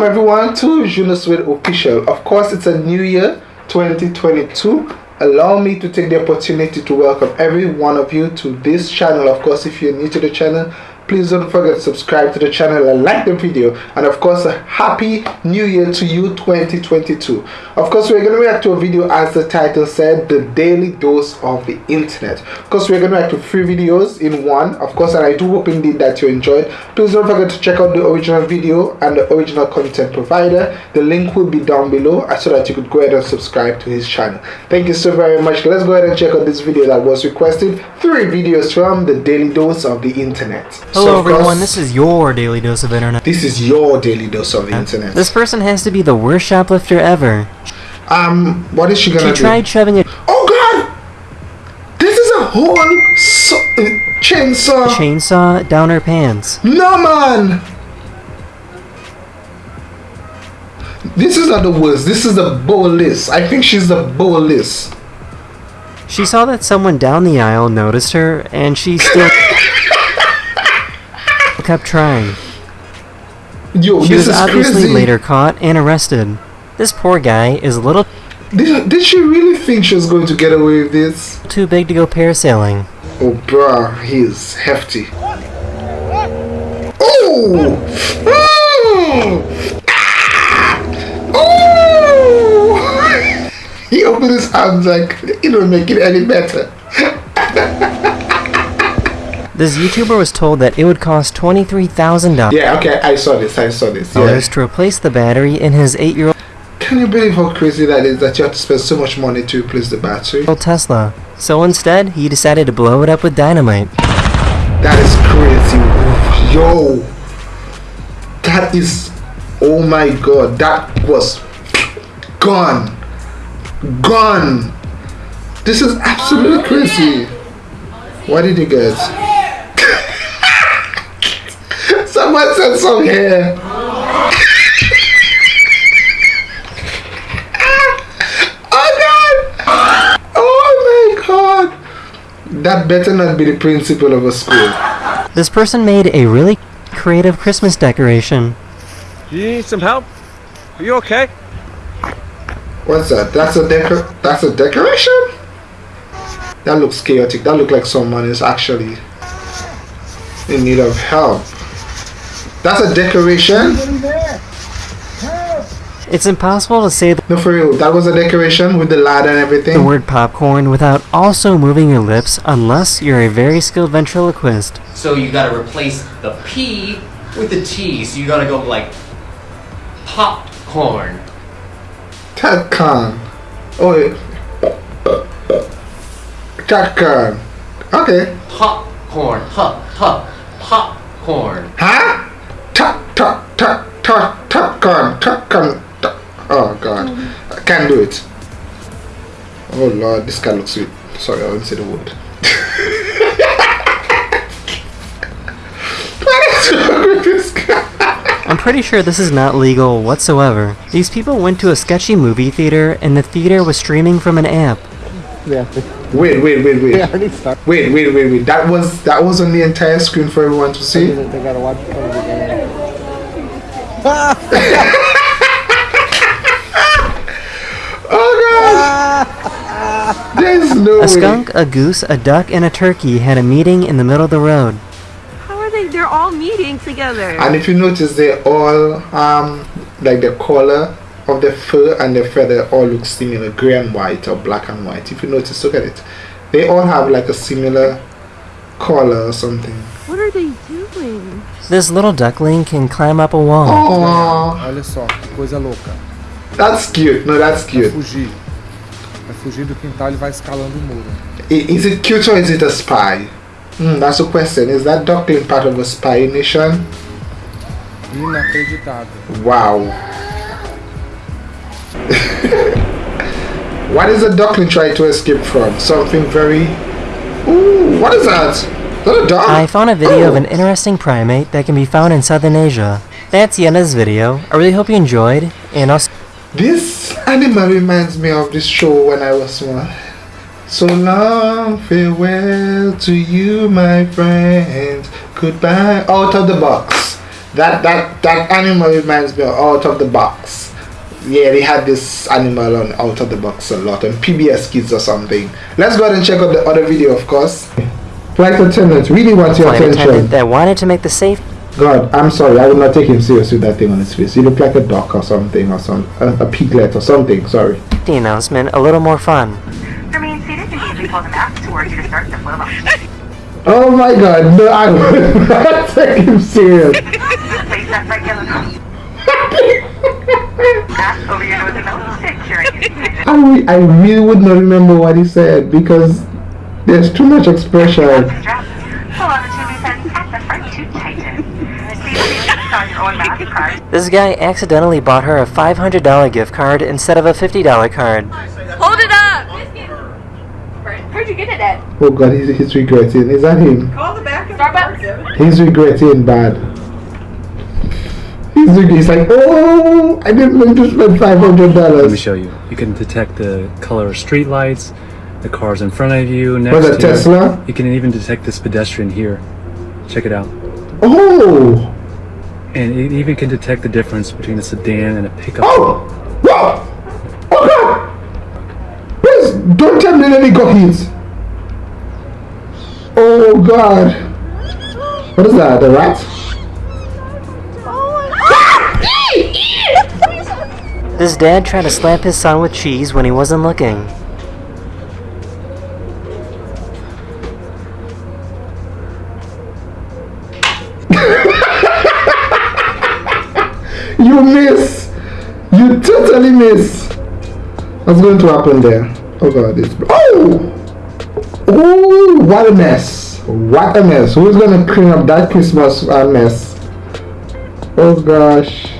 Welcome everyone to Junoswede Official. Of course, it's a new year 2022. Allow me to take the opportunity to welcome every one of you to this channel. Of course, if you're new to the channel, please don't forget to subscribe to the channel and like the video. And of course a happy new year to you 2022 of course we're going to react to a video as the title said the daily dose of the internet. Of course we're going to react to three videos in one. Of course and i do hope indeed that you enjoyed. Please don't forget to check out the original video and the original content provider. The link will be down below uh, so that you could go ahead and subscribe to his channel. Thank you so very much. Let's go ahead and check out this video that was requested. Three videos from the daily dose of the internet Hello so everyone, this is your daily dose of internet. This is your daily dose of the internet. This person has to be the worst shoplifter ever. Um, what is she gonna she do? She tried shoving it. Oh god! This is a whole so uh, chainsaw. Chainsaw down her pants. No man! This is not the worst. This is the bowless. I think she's the bowless. She saw that someone down the aisle noticed her, and she still kept trying. Yo, she was obviously crazy. later caught and arrested. This poor guy is a little. Did, did she really think she was going to get away with this? Too big to go parasailing. Oh, bruh, he's hefty. Oh! Hmm. Ah! Oh! oh! he opened his arms like it don't make it any better. This YouTuber was told that it would cost $23,000 yeah, okay, I saw this, I saw this. Yeah. to replace the battery in his 8-year-old Can you believe how crazy that is that you have to spend so much money to replace the battery? Tesla. So instead, he decided to blow it up with dynamite. That is crazy. Yo. That is oh my god, that was gone. Gone. This is absolutely crazy. What did you guys? Someone said some hair. oh god! Oh my god! That better not be the principal of a school. This person made a really creative Christmas decoration. You need some help? Are you okay? What's that? That's a decor that's a decoration? That looks chaotic. That looks like someone is actually in need of help. That's a decoration? It's impossible to say No, for real. That was a decoration with the ladder and everything. The word popcorn without also moving your lips unless you're a very skilled ventriloquist. So you gotta replace the P with the T. So you gotta go like popcorn. Popcorn. Oh, yeah. Popcorn. Okay. Popcorn. Huh. Huh. Popcorn. Huh? Top, top, top, top, top gun, top gun. Oh god, I can't do it. Oh lord, this guy looks sweet. Sorry, I won't say the word. what is wrong with this guy? I'm pretty sure this is not legal whatsoever. These people went to a sketchy movie theater and the theater was streaming from an app. Wait, wait, wait, wait. Wait, wait, wait, wait. That was that was on the entire screen for everyone to see. They gotta watch it from the beginning. Oh god! There's no A skunk, a goose, a duck, and a turkey had a meeting in the middle of the road. How are they? They're all meeting together. And if you notice, they all um like the color of the fur and the feather all look similar, gray and white or black and white. If you notice, look at it. They all have like a similar color or something. What are they doing? This little duckling can climb up a wall. Oh, olha só, que coisa louca. That's cute. No, that's cute. Vai fugir. Vai fugir do quintal e vai escalando o muro. Is it cute or is it a spy? Hmm, that's the question. Is that duckling part of a spy nation? Inacreditável. Wow. what is the duckling trying to escape from? Something very... Ooh, what is that? Is that a dog? I found a video of an interesting primate that can be found in Southern Asia. That's the end of this video. I really hope you enjoyed, and I'll... This animal reminds me of this show when I was small. So long, farewell to you, my friend. Goodbye. Out of the box. That that that animal reminds me of Out of the Box. Yeah, they had this animal on Out of the Box a lot on PBS Kids or something. Let's go ahead and check out the other video, of course. Flight attendants, really want your Flight attention. attendant that wanted to make the safe God, I'm sorry, I would not take him serious with that thing on his face. He looked like a duck or something, or some a, a piglet or something. Sorry. The announcement a little more fun. Remain seated and usually pull the mask towards you to start the flow motion. Oh my God, no, I would not take him serious. Place that right yellow mask over your nose and mouth, securing it. I, I really would not remember what he said because there's too much expression. Strap. Pull on the two loose ends at the front to tighten. Please please on your own mask card. This guy accidentally bought her a $500 gift card instead of a $50 card. Hold it up! Where'd you get it at? Oh God, he's, he's regretting. Is that him? Call the back of Starbucks. He's regretting bad. He's, he's like, oh, I didn't mean to spend $500. Let me show you. You can detect the color of street lights, the cars in front of you, next Was to it you. You can even detect this pedestrian here. Check it out. Oh, And it even can detect the difference between a sedan and a pickup. oh, whoa, oh God! Please don't tell me that he got hit. Oh God! What is that? The rat? This dad tried to slap his son with cheese when he wasn't looking. Miss. You totally miss. What's going to happen there? Oh God! this. oh. Oh, what a mess! What a mess! Who's gonna clean up that Christmas uh, mess? Oh gosh!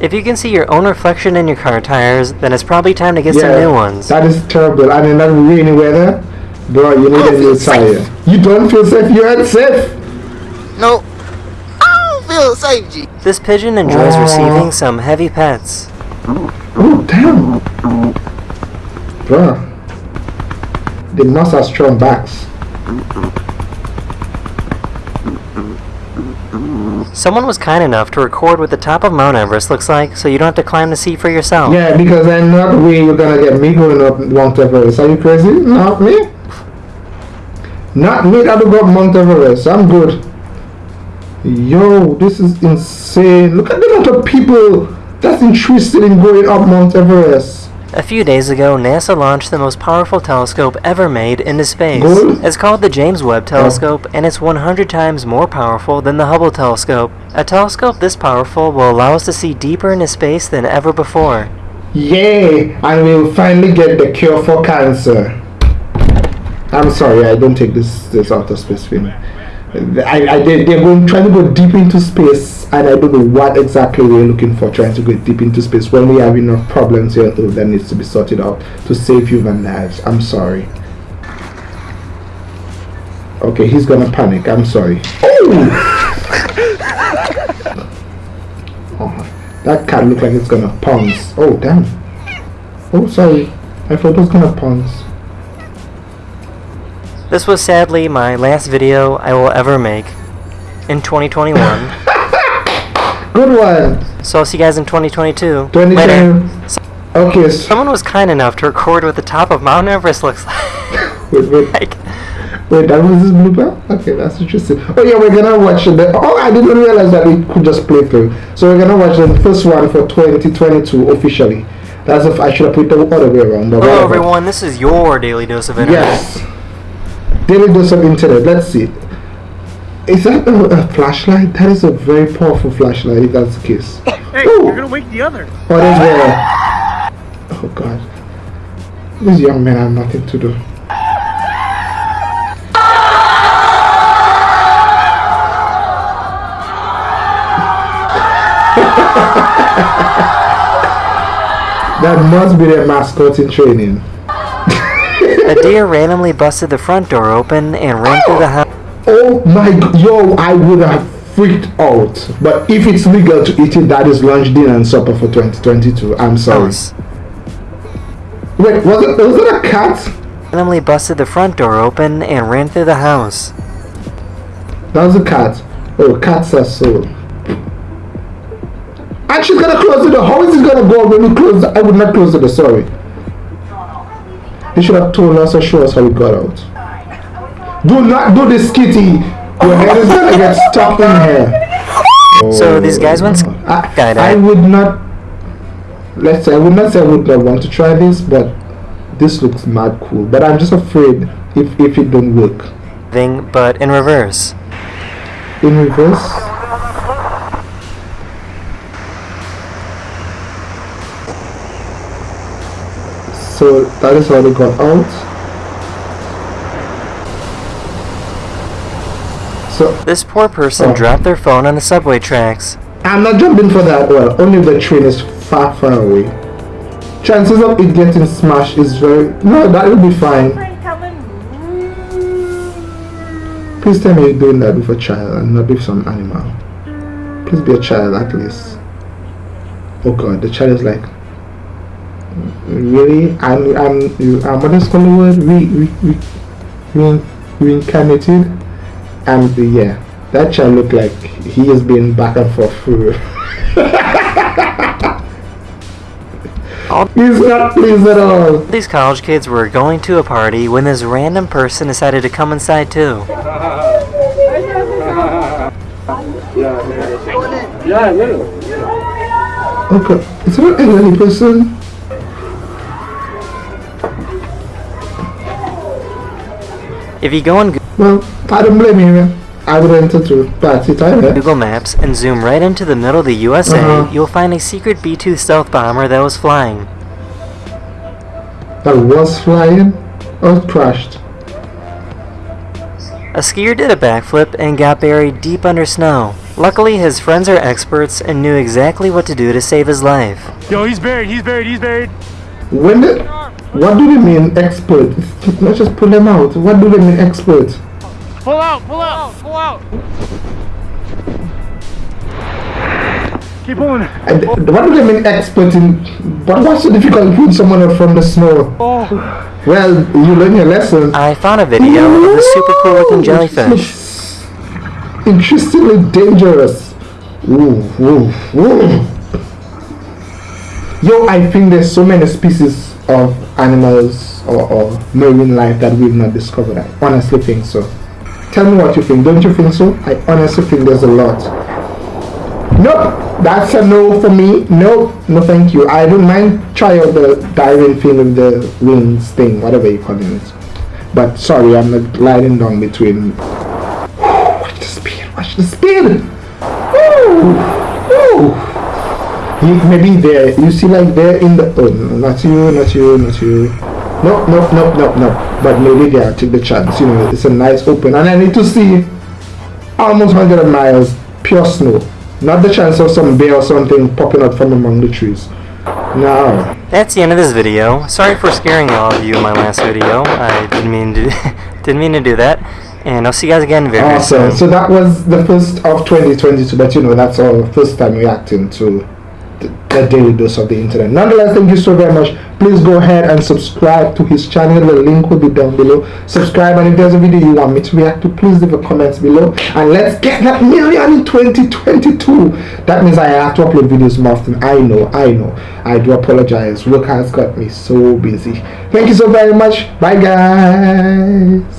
If you can see your own reflection in your car tires, then it's probably time to get some new ones. That is terrible. And in that rainy weather, bro, you need a new tire. You don't feel safe. You ain't safe. No. I don't feel safe, G. This pigeon enjoys Aw. receiving some heavy pets. Oh damn, Bruh. They must have strong backs. Someone was kind enough to record what the top of Mount Everest looks like so you don't have to climb to see for yourself. Yeah, because then not way you're gonna get me going up Mount Everest. Are you crazy? Not me. Not me that will go up Mount Everest. I'm good. Yo, this is insane. Look at the amount of people that's interested in going up Mount Everest. A few days ago, NASA launched the most powerful telescope ever made into space. Good. It's called the James Webb Telescope, and it's 100 times more powerful than the Hubble Telescope. A telescope this powerful will allow us to see deeper into space than ever before. Yay! And we'll finally get the cure for cancer. I'm sorry, I don't take this this outer space thing. I, I they, they're going trying to go deep into space, and I don't know what exactly we're looking for trying to go deep into space when we have enough problems here that needs to be sorted out to save human lives. I'm sorry. Okay, he's gonna panic. I'm sorry. Oh! oh that cat looked like it's gonna pounce. Oh damn. Oh sorry. I thought it was gonna pounce. This was sadly my last video I will ever make in 2021. Good one. so I'll see you guys in 2022. 2010. Later. Okay, Someone was kind enough to record what the top of Mount Everest looks like. wait, wait, like wait, that was this blooper? Okay, that's interesting. Oh yeah, we're gonna watch the, oh I didn't realize that we could just play through. So we're gonna watch the first one for 2022 officially. That's if I should have put the other way around. Hello whatever. everyone, this is your daily dose of internet. Yes. Daily dose of internet. Let's see. Is that a, a flashlight? That is a very powerful flashlight if that's the case. Hey, Ooh. you're gonna wake the other. Oh, there's the. Oh God. These young men have nothing to do. that must be their mascot in training. A deer randomly busted the front door open and ran through the house. Oh my yo, I would have freaked out. But if it's legal to eat it, that is lunch, dinner, and supper for 2022. I'm sorry. Wait, was it was it a cat? Randomly busted the front door open and ran through the house. That was a cat. Oh, cats are so. And she's gonna close the door. How is it gonna go when we close the, I would not close the door, sorry. You should have told us or show us how we got out. Do not do this, Kitty. Your head is gonna get stuck in here. So these guys went I. I would not. Let's say I would not say I would not want to try this, but this looks mad cool. But I'm just afraid if if it don't work thing, but in reverse. in reverse. So that is already gone out. So This poor person Oh. dropped their phone on the subway tracks. I'm not jumping for that. Well, only if the train is far, far away. Chances of it getting smashed is very no. That will be fine. Please tell me you're doing that with a child and not with some animal. Please be a child at least. Oh God, the child is like, really? I'm, I'm, I'm what is called the word? Re, re, re, re, reincarnated? And yeah, that child looked like he has been back and forth through. He's not pleased at all. These college kids were going to a party when this random person decided to come inside too. Okay, is there an elderly person? If you go on Goo- Well, I don't blame you. man. I would enter to party time. eh? Google Maps and zoom right into the middle of the USA, Uh-huh. you'll find a secret B-2 stealth bomber that was flying. That was flying or crashed. A skier did a backflip and got buried deep under snow. Luckily, his friends are experts and knew exactly what to do to save his life. Yo, he's buried. He's buried. He's buried. When the, what do they mean expert? Let's just pull them out. What do they mean expert? Pull out. Pull out. Pull out. Keep pulling. And what do they mean expert in? But what's so difficult putting someone out from the snow? Oh. Well, you learn your lesson. I found a video of a super cool looking jellyfish. Interestingly dangerous. Ooh, ooh, ooh. Yo, I think there's so many species of animals or, or marine life that we've not discovered. I honestly think so. Tell me what you think. Don't you think so? I honestly think there's a lot. Nope, that's a no for me. No, no, thank you. I don't mind try out the diving thing with the wings thing, whatever you call it. But sorry, I'm not gliding down between. Watch the speed. Watch the speed. Woo, woo. You, maybe there. You see, like there in the. Oh, no, not you, not you, not you. No, no, no, no, no. But maybe there. Take the chance. You know, it's a nice open, and I need to see almost 100 miles pure snow. Not the chance of some bear or something popping out from among the trees. No. That's the end of this video. Sorry for scaring all of you in my last video. I didn't mean to didn't mean to do that. And I'll see you guys again very Awesome. soon. So that was the first of 2022, but you know, that's our first time reacting to the daily dose of the internet. Nonetheless, thank you so very much. Please go ahead and subscribe to his channel. The link will be down below. Subscribe, and if there's a video you want me to react to, please leave a comment below. And let's get that million in 2022. That means I have to upload videos more often. I know, I know. I do apologize. Work has got me so busy. Thank you so very much. Bye, guys.